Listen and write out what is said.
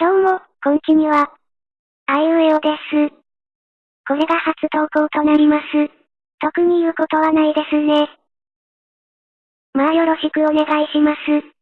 どうも、こんちには。あいうえおです。これが初投稿となります。特に言うことはないですね。まあよろしくお願いします。